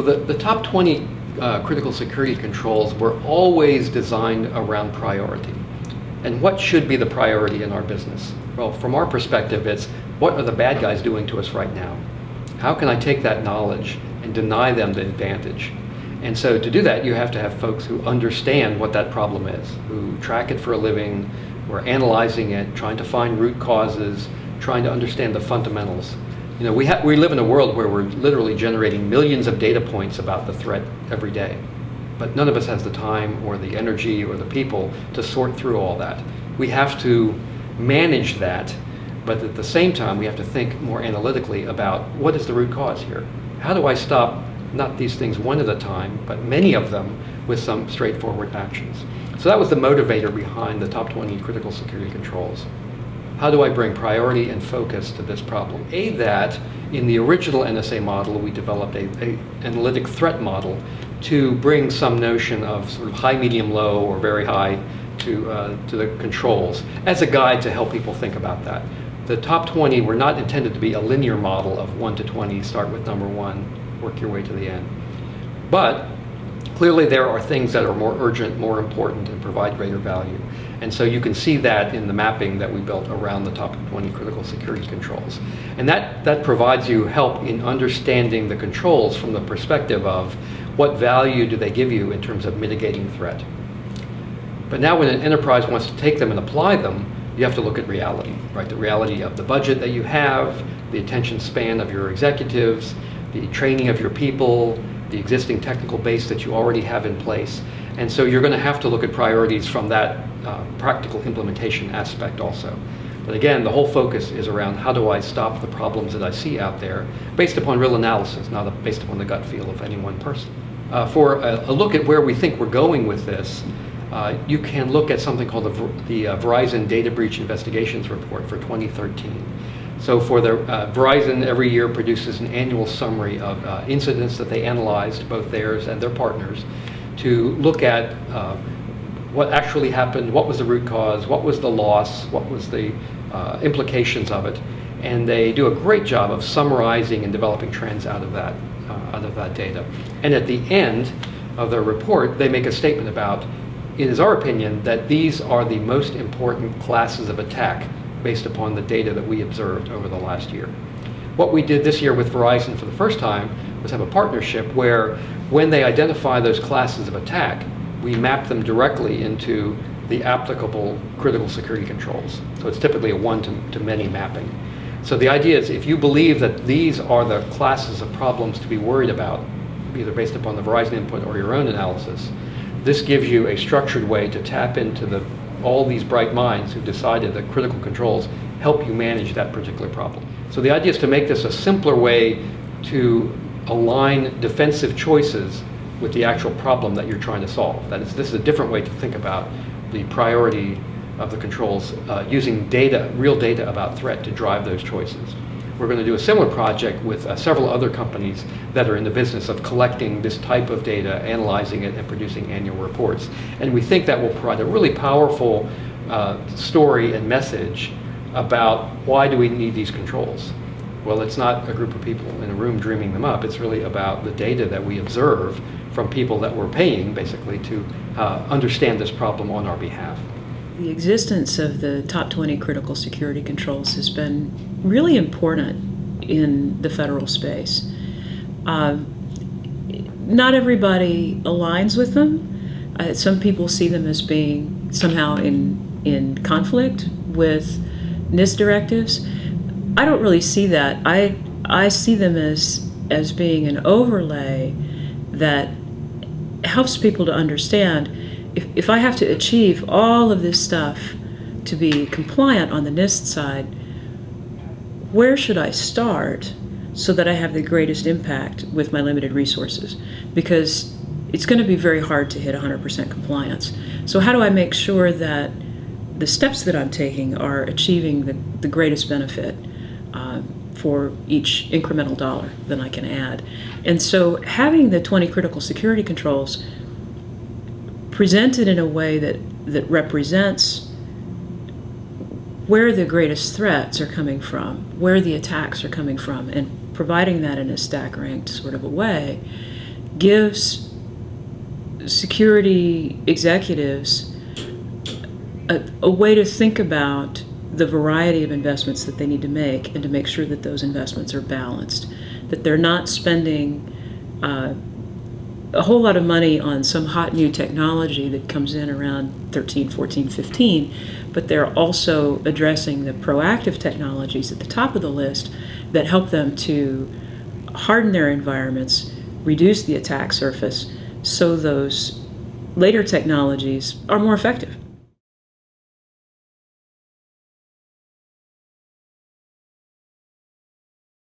Well, the, the top 20 uh, critical security controls were always designed around priority. And what should be the priority in our business? Well, from our perspective, it's what are the bad guys doing to us right now? How can I take that knowledge and deny them the advantage? And so to do that, you have to have folks who understand what that problem is, who track it for a living, who are analyzing it, trying to find root causes, trying to understand the fundamentals. You know, we, we live in a world where we're literally generating millions of data points about the threat every day. But none of us has the time or the energy or the people to sort through all that. We have to manage that, but at the same time, we have to think more analytically about what is the root cause here? How do I stop not these things one at a time, but many of them with some straightforward actions? So that was the motivator behind the top 20 critical security controls. How do I bring priority and focus to this problem? A, that in the original NSA model, we developed a, a analytic threat model to bring some notion of sort of high, medium, low, or very high to, uh, to the controls as a guide to help people think about that. The top 20 were not intended to be a linear model of 1 to 20, start with number 1, work your way to the end. But clearly there are things that are more urgent, more important, and provide greater value. And so you can see that in the mapping that we built around the top 20 critical security controls. And that, that provides you help in understanding the controls from the perspective of what value do they give you in terms of mitigating threat. But now when an enterprise wants to take them and apply them, you have to look at reality, right? The reality of the budget that you have, the attention span of your executives, the training of your people, the existing technical base that you already have in place. And so you're going to have to look at priorities from that uh, practical implementation aspect also. But again, the whole focus is around how do I stop the problems that I see out there based upon real analysis, not based upon the gut feel of any one person. Uh, for a, a, look at where we think we're going with this, uh, you can look at something called the, the uh, Verizon Data Breach Investigations Report for 2013. So for the uh, Verizon every year produces an annual summary of uh, incidents that they analyzed, both theirs and their partners, to look at uh, what actually happened, what was the root cause, what was the loss, what was the uh, implications of it, and they do a great job of summarizing and developing trends out of that, uh, out of that data. And at the end of their report, they make a statement about, it is our opinion that these are the most important classes of attack based upon the data that we observed over the last year. What we did this year with Verizon for the first time was have a partnership where when they identify those classes of attack, we map them directly into the applicable critical security controls. So it's typically a one-to-many mapping. So the idea is if you believe that these are the classes of problems to be worried about, either based upon the Verizon input or your own analysis, this gives you a structured way to tap into the, all these bright minds who decided that critical controls help you manage that particular problem. So the idea is to make this a simpler way to align defensive choices with the actual problem that you're trying to solve. That is, this is a different way to think about the priority of the controls uh, using data, real data about threat to drive those choices. We're going to do a similar project with uh, several other companies that are in the business of collecting this type of data, analyzing it, and producing annual reports. And we think that will provide a really powerful uh, story and message about why do we need these controls. Well, it's not a group of people in a room dreaming them up. It's really about the data that we observe from people that we're paying, basically, to uh, understand this problem on our behalf. The existence of the top 20 critical security controls has been really important in the federal space. Uh, not everybody aligns with them. Uh, some people see them as being somehow in, in conflict with NIST directives. I don't really see that. I, I see them as, as being an overlay that helps people to understand if, if I have to achieve all of this stuff to be compliant on the NIST side, where should I start so that I have the greatest impact with my limited resources? Because it's going to be very hard to hit 100% compliance. So how do I make sure that the steps that I'm taking are achieving the, the greatest benefit uh, for each incremental dollar that I can add. And so having the 20 critical security controls presented in a way that, that represents where the greatest threats are coming from, where the attacks are coming from, and providing that in a stack ranked sort of a way gives security executives a, a way to think about the variety of investments that they need to make and to make sure that those investments are balanced, that they're not spending uh, a whole lot of money on some hot new technology that comes in around 13, 14, 15, but they're also addressing the proactive technologies at the top of the list that help them to harden their environments, reduce the attack surface, so those later technologies are more effective.